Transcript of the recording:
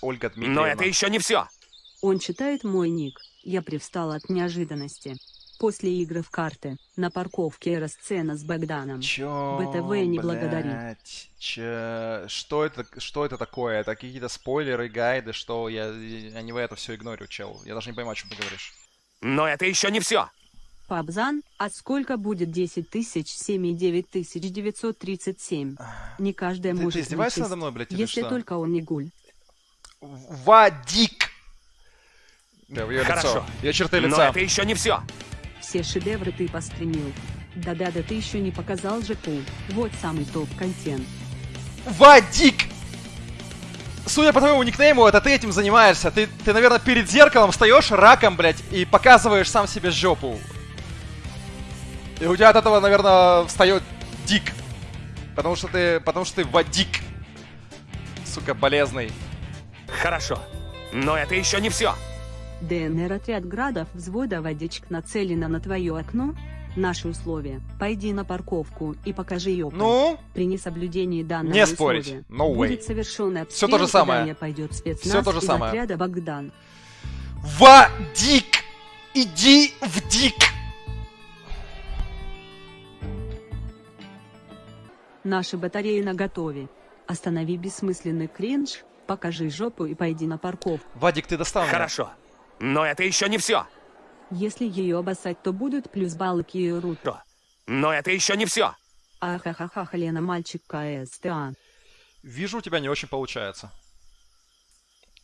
Ольга Дмитриевна. Но это еще не все. Он читает мой ник. Я привстал от неожиданности. После игры в карты, на парковке эра сцена с Богданом. Чё, БТВ не благодари. блядь, чё- что это, что это такое? Это какие-то спойлеры, гайды, что я, я не в это все игнорю, чел. Я даже не понимаю, о чем ты говоришь. Но это еще не все. Пабзан, а сколько будет 10 тысяч 7 и 9 тысяч 937? Не каждая Ты- ты может издеваешься вычесть, надо мной, блядь, или если что? только он не гуль. Вадик! Да, в её Хорошо. лицо. Ее черты Но лица. это еще не все. Все шедевры ты постримил. Да-да-да, ты еще не показал ЖПУ. Вот самый топ-контент. Вадик! Судя по твоему никнейму, это ты этим занимаешься. Ты, ты, наверное, перед зеркалом встаешь раком, блядь, и показываешь сам себе жопу. И у тебя от этого, наверное, встает дик. Потому что ты, потому что ты Вадик. Сука, болезный. Хорошо. Но это еще не все. ДНР отряд градов взвода водичек нацелена на твое окно. Наши условия. Пойди на парковку и покажи ее. Ну, При несоблюдении данного Не спорить. No way. будет совершен обстрел, Всё то же самое. пойдет спецназ Всё то же самое. отряда Богдан. Вадик! Иди в дик! Наши батареи на готове. Останови бессмысленный кринж, покажи жопу и пойди на парковку. Вадик, ты достал меня. Хорошо. Но это еще не все. Если ее обоссать, то будут плюс баллы к ее руту. Но это еще не все. Ахахаха, Лена, мальчик КСТА. Вижу, у тебя не очень получается.